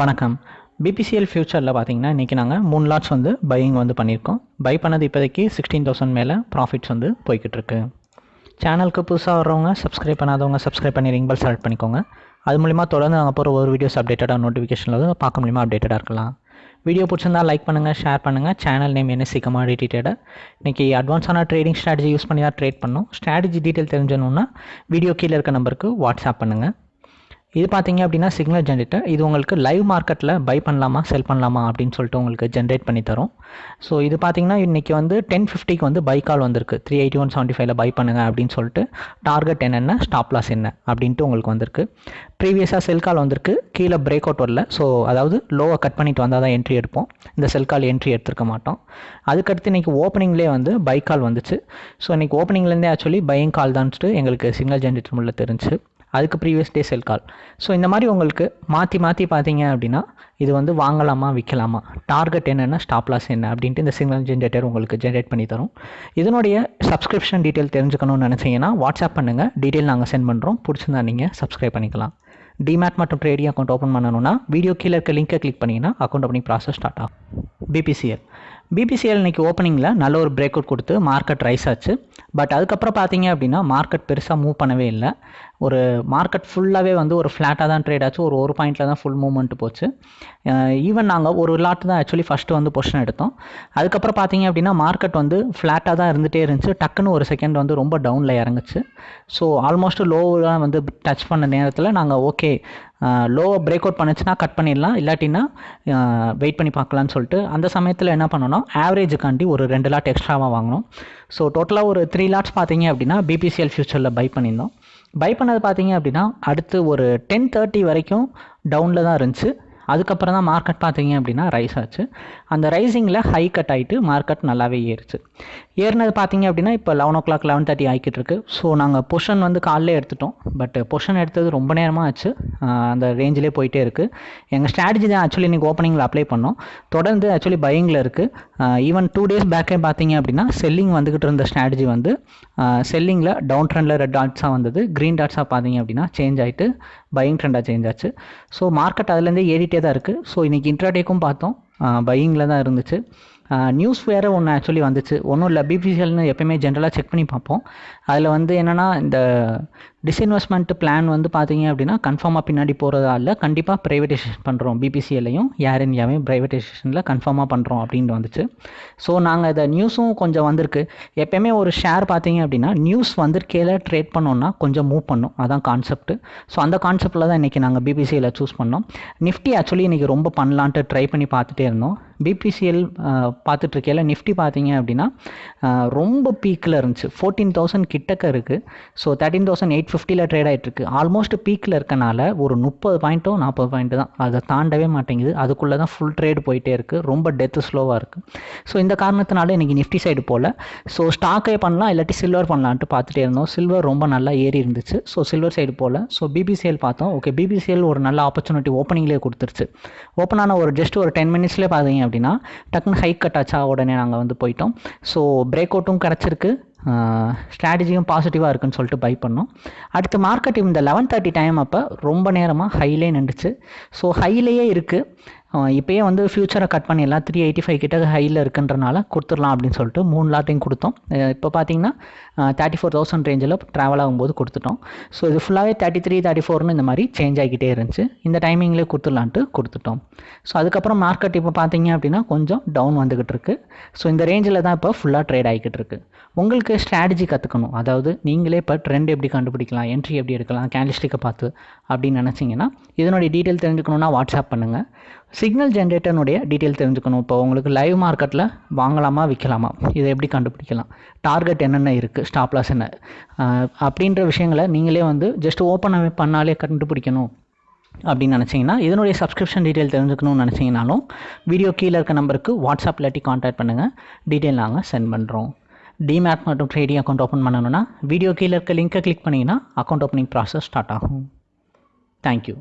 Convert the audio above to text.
வணக்கம். பிபிசிஎல் ஃபியூச்சரில் பார்த்தீங்கன்னா இன்றைக்கி நாங்கள் மூணு லாட்ஸ் வந்து பையிங் வந்து பண்ணியிருக்கோம் பை பண்ணது இப்போதைக்கு சிக்ஸ்டீன் தௌசண்ட் மேலே ப்ராஃபிட்ஸ் வந்து போய்கிட்டு இருக்கு சேனலுக்கு புதுசாக வர்றவங்க சப்ஸ்கிரைப் பண்ணாதவங்க சப்ஸ்கிரைப் பண்ணி ரிங் பெல் செலக்ட் பண்ணிக்கோங்க. அது மூலிமா தொடர்ந்து நாங்கள் போகிற ஒரு வீடியோஸ் அப்டேட்டடாக நோட்டிஃபிகேஷனில் வந்து பார்க்க முடியுமா அப்டேட்டடாக இருக்கலாம். வீடியோ பிடிச்சிருந்தா லைக் பண்ணுங்கள் ஷேர் பண்ணுங்கள் சேனல் நேம் என்ன சீக்கிரமாக டீட்டெயிலாக இன்றைக்கி அட்வான்ஸான ட்ரேடிங் ஸ்ட்ராட்டஜி யூஸ் பண்ணி தான் ட்ரேட் பண்ணோம். ஸ்ட்ராட்டஜி டீட்டெயில் தெரிஞ்சணுன்னா வீடியோ கீழே இருக்க நம்பருக்கு வாட்ஸ்அப் பண்ணுங்கள் இது பார்த்தீங்க அப்படின்னா சிக்னல் ஜென்ரேட்டர் இது உங்களுக்கு லைவ் மார்க்கெட்டில் பை பண்ணலாமா செல் பண்ணலாமா அப்படின்னு சொல்லிட்டு உங்களுக்கு ஜென்ரேட் பண்ணி தரும். ஸோ இது பார்த்தீங்கன்னா இன்றைக்கி வந்து டென் ஃபிஃப்டிக்கு வந்து பை கால் வந்திருக்கு. த்ரீ எயிட்டி ஒன் செவன்ட்டி ஃபைவ்ல பை பண்ணுங்க அப்படின்னு சொல்லிட்டு டார்கெட் என்னென்ன ஸ்டாப் லாஸ் என்ன அப்படின்ட்டு உங்களுக்கு வந்திருக்கு. ப்ரீவியஸாக செல் கால் வந்திருக்கு. கீழே பிரேக் அவுட் வரல. ஸோ அதாவது லோவை கட் பண்ணிட்டு வந்தால் தான் என்ட்ரி எடுப்போம். இந்த செல் கால் என்ட்ரி எடுத்துருக்க மாட்டோம். அதுக்கடுத்து இன்றைக்கி ஓப்பனிங்லேயே வந்து பை கால் வந்துச்சு. ஸோ இன்றைக்கி ஓப்பனிங்லேருந்தே ஆக்சுவலி பையிங் கால் தான்ட்டு எங்களுக்கு சிக்னல் ஜென்ரேட்டர் முள்ள தெரிஞ்சு. அதுக்கு ப்ரீவியஸ் டே செல் கால் ஸோ இந்த மாதிரி உங்களுக்கு மாற்றி மாற்றி பார்த்தீங்க அப்படின்னா இது வந்து வாங்கலாமா விற்கலாமா டார்கெட் என்னென்னா ஸ்டாப் லாஸ் என்ன அப்படின்ட்டு இந்த சிக்னல் ஜென்ரேட்டர் உங்களுக்கு ஜென்ரேட் பண்ணி தரும். இதனுடைய சப்ஸ்கிரிப்ஷன் டீட்டெயில் தெரிஞ்சுக்கணும்னு நினச்சிங்கன்னா வாட்ஸ்அப் பண்ணுங்கள் டீட்டெயில் நாங்கள் சென்ட் பண்ணுறோம் பிடிச்சிருந்தா நீங்கள் சப்ஸ்கிரைப் பண்ணிக்கலாம். டிமேட் மற்றும் ட்ரேடிங் அக்கௌண்ட் ஓப்பன் பண்ணணும்னா வீடியோ கீழே இருக்க லிங்கை கிளிக் பண்ணிங்கன்னா அக்கௌண்ட் ஓப்பனிங் ப்ராசஸ் ஸ்டார்ட் ஆகும். பிபிசிஎல் பிபிசிஎல் இன்றைக்கி ஓப்பனிங்கில் நல்ல ஒரு பிரேக் அவுட் கொடுத்து மார்க்கெட் ரைஸ் ஆச்சு. பட் அதுக்கப்புறம் பார்த்தீங்க அப்படின்னா மார்க்கெட் பெருசாக மூவ் பண்ணவே இல்லை. ஒரு மார்க்கெட் ஃபுல்லாகவே வந்து ஒரு ஃப்ளாட்டாக தான் ட்ரேட் ஆச்சு. ஒரு ஒரு பாயிண்டில் தான் ஃபுல் மூவ்மெண்ட் போச்சு. ஈவன் நாங்கள் ஒரு லாட்டு தான் ஆக்சுவலி ஃபஸ்ட்டு வந்து பொஷன் எடுத்தோம். அதுக்கப்புறம் பார்த்தீங்க அப்படின்னா மார்க்கெட் வந்து ஃப்ளாட்டாக தான் இருந்துகிட்டே இருந்துச்சு. டக்குன்னு ஒரு செகண்ட் வந்து ரொம்ப டவுனில் இறங்குச்சு. ஸோ ஆல்மோஸ்ட் லோவெலாம் வந்து டச் பண்ண நேரத்தில் நாங்கள் ஓகே லோவை பிரேக் அவுட் பண்ணுச்சுன்னா கட் பண்ணிடலாம். இல்லாட்டின்னா வெயிட் பண்ணி பார்க்கலான்னு சொல்லிட்டு அந்த சமயத்தில் என்ன பண்ணோன்னா ஆவரேஜுக்காண்டி ஒரு ரெண்டு லாட் எக்ஸ்ட்ராவாக வாங்கினோம் ஸோ டோட்டலாக ஒரு த்ரீ லாட்ஸ் பார்த்தீங்க அப்படின்னா பிபிசிஎல் ஃபியூச்சரில் பை பண்ணியிருந்தோம். பை பண்ணது பார்த்தீங்க அப்படின்னா அடுத்து ஒரு டென் தேர்ட்டி வரைக்கும் டவுனில் தான் இருந்துச்சு. அதுக்கப்புறம் தான் மார்க்கெட் பார்த்தீங்க அப்படின்னா ரைஸ் ஆச்சு. அந்த ரைசிங்கில் ஹை கட் ஆகிட்டு மார்க்கெட் நல்லாவே ஏறிச்சு. ஏறினது பார்த்தீங்க அப்படின்னா இப்போ eleven o'clock eleven thirty ஆகிக்கிட்டு இருக்கு. ஸோ நாங்கள் பொஷன் வந்து காலையில் எடுத்துட்டோம். பட் பொஷன் எடுத்தது ரொம்ப நேரமாக ஆச்சு. அந்த ரேஞ்சிலே போயிட்டே இருக்குது எங்கள் ஸ்ட்ராட்டஜி தான் ஆக்சுவலி இன்றைக்கி ஓப்பனிங்கில் அப்ளை பண்ணோம். தொடர்ந்து ஆக்சுவலி பையிங்கில் இருக்குது ஈவன் டூ டேஸ் பேக்கே பார்த்தீங்க அப்படின்னா செல்லிங் வந்துக்கிட்டு இருந்த ஸ்ட்ராட்டஜி வந்து செல்லிங்கில் டவுன் ட்ரெண்டில் ரெட் டாட்ஸாக வந்தது. க்ரீன் டாட்ஸாக பார்த்தீங்க அப்படின்னா சேஞ்ச் ஆகிட்டு பையிங் ட்ரெண்டாக சேஞ்ச் ஆச்சு. ஸோ மார்க்கெட் அதுலேருந்தே ஏறிட்டே தான் இருக்குது ஸோ இன்றைக்கி இன்ட்ராடேக்கும் பார்த்தோம். பையிங்கில் தான் இருந்துச்சு. நியூஸ் வேறு ஒன்று ஆக்சுவலி வந்துச்சு. ஒன்றும் இல்லை பிபிசிஎல்னு எப்பயுமே ஜென்ரலாக செக் பண்ணி பார்ப்போம். அதில் வந்து என்னென்னா இந்த டிஸ்இன்வெஸ்ட்மெண்ட் பிளான் வந்து பார்த்தீங்க அப்படின்னா கன்ஃபார்மாக பின்னாடி போகிறதா இல்லை கண்டிப்பாக ப்ரைவேட்டைசேஷன் பண்ணுறோம் பிபிசிஎல்லையும் ஏர் இந்தியாவையும் ப்ரைவேட்டைசேஷனில் கன்ஃபார்மாக பண்ணுறோம் அப்படின்னு வந்துச்சு. ஸோ நாங்கள் இதை நியூஸும் கொஞ்சம் வந்திருக்கு. எப்பயுமே ஒரு ஷேர் பார்த்தீங்க அப்படின்னா நியூஸ் வந்திருக்கையில் ட்ரேட் பண்ணோன்னா கொஞ்சம் மூவ் பண்ணும். அதான் கான்செப்ட் ஸோ அந்த கான்செப்டில் தான் இன்றைக்கி நாங்கள் பிபிசியில் சூஸ் பண்ணோம். நிஃப்டி ஆக்சுவலி இன்றைக்கி ரொம்ப பண்ணலான்ட்டு ட்ரை பண்ணி பார்த்துட்டே இருந்தோம். பிபிசிஎல் பார்த்துட்ருக்கையில் நிஃப்டி பார்த்தீங்க அப்படின்னா ரொம்ப பீக்கில் இருந்துச்சு. ஃபோர்டீன் தௌசண்ட் கிட்டக்க இருக்குது ஸோ தேர்ட்டின் தௌசண்ட் எயிட் ஃபிஃப்டியில் ட்ரேட் ஆகிட்டுருக்கு ஆல்மோஸ்ட் பீக்கில் இருக்கனால ஒரு முப்பது பாயிண்ட்டோ நாற்பது பாயிண்ட்டு தான். அதை தாண்டவே மாட்டேங்குது. அதுக்குள்ளே தான் ஃபுல் ட்ரேட் போயிட்டே இருக்குது ரொம்ப டெத்து ஸ்லோவாக இருக்குது ஸோ இந்த காரணத்தினால இன்றைக்கி நிஃப்டி சைடு போல். ஸோ ஸ்டாக்கே பண்ணலாம் இல்லாட்டி சில்வர் பண்ணலான்ட்டு பார்த்துட்டே இருந்தோம். சில்வர் ரொம்ப நல்லா ஏறி இருந்துச்சு. ஸோ சில்வர் சைடு போல். ஸோ பிபிசிஎல் பார்த்தோம். ஓகே பிபிசிஎல் ஒரு நல்ல ஆப்பர்ச்சுனிட்டி ஓப்பனிங்லேயே கொடுத்துருச்சு. ஓப்பன் ஆன ஒரு ஜஸ்ட் ஒரு டென் மினிட்ஸ்லேயே பார்த்தீங்க அப்படின்னா டக்குன்னு ஹைக் கட் ஆச்சா உடனே நாங்கள் வந்து போயிட்டோம். ஸோ பிரேக் அவுட்டும் கிடச்சிருக்கு. ஸ்ட்ராட்டஜியும் பாசிட்டிவாக இருக்குன்னு சொல்லிட்டு பை பண்ணோம். அடுத்து மார்க்கெட் இந்த லெவன் தேர்ட்டி டைம் அப்போ ரொம்ப நேரமாக ஹைலே நின்றுச்சு. ஸோ ஹைலேயே இருக்குது இப்போயே வந்து ஃப்யூச்சரை கட் பண்ணிடலாம் த்ரீ எயிட்டி ஃபைவ் கிட்ட ஹையில் இருக்குன்றனால கொடுத்துடலாம் அப்படின்னு சொல்லிட்டு மூணு லாட்டையும் கொடுத்தோம். இப்போ பார்த்தீங்கன்னா தேர்ட்டி ஃபோர் தௌசண்ட் ரேஞ்சில் ட்ராவல் ஆகும்போது கொடுத்துட்டோம். ஸோ இது ஃபுல்லாகவே தேர்ட்டி த்ரீ தேர்ட்டி ஃபோர்னு இந்த மாதிரி சேஞ்ச் ஆகிக்கிட்டே இருந்துச்சு. இந்த டைமிங்லேயே கொடுத்துடலான்ட்டு கொடுத்துட்டோம். ஸோ அதுக்கப்புறம் மார்க்கெட் இப்போ பார்த்தீங்க அப்படின்னா கொஞ்சம் டவுன் வந்துக்கிட்டு இருக்கு. ஸோ இந்த ரேஞ்சில் தான் இப்போ ஃபுல்லாக ட்ரேட் ஆகிக்கிட்டு இருக்கு. உங்களுக்கு ஸ்ட்ராட்டஜி கற்றுக்கணும் அதாவது நீங்களே இப்போ ட்ரெண்ட் எப்படி கண்டுபிடிக்கலாம் என்ட்ரி எப்படி எடுக்கலாம் கேண்டிஸ்டிக்கை பார்த்து அப்படின்னு நினச்சிங்கன்னா இதனுடைய டீட்டெயில் தெரிஞ்சுக்கணுன்னா வாட்ஸ்அப் பண்ணுங்கள் சிக்னல் ஜென்ரேட்டர்னுடைய டீட்டெயில் தெரிஞ்சுக்கணும். இப்போ உங்களுக்கு லைவ் மார்க்கெட்டில் வாங்கலாமா விற்கலாமா இதை எப்படி கண்டுபிடிக்கலாம்? டார்கெட் என்னென்ன இருக்குது ஸ்டாப் லாஸ் என்ன? அப்படின்ற விஷயங்களை நீங்களே வந்து ஜஸ்ட் ஓப்பன் பண்ணாலே கண்டுபிடிக்கணும் அப்படின்னு நினச்சிங்கன்னா இதனுடைய சப்ஸ்கிரிப்ஷன் டீட்டெயில் தெரிஞ்சுக்கணும்னு நினச்சிங்கனாலும் வீடியோ கீழே இருக்க நம்பருக்கு வாட்ஸ்அப் இல்லாட்டி காண்டாக்ட் பண்ணுங்கள் டீட்டெயில் நாங்கள் சென்ட் பண்ணுறோம் டிமேட் மற்றும் ட்ரேடிங் அக்கௌண்ட் ஓப்பன் பண்ணணும்னா வீடியோ கீழே இருக்க லிங்க்கை கிளிக் பண்ணிங்கன்னா அக்கௌண்ட் ஓப்பனிங் ப்ராசஸ் ஸ்டார்ட் ஆகும். Thank you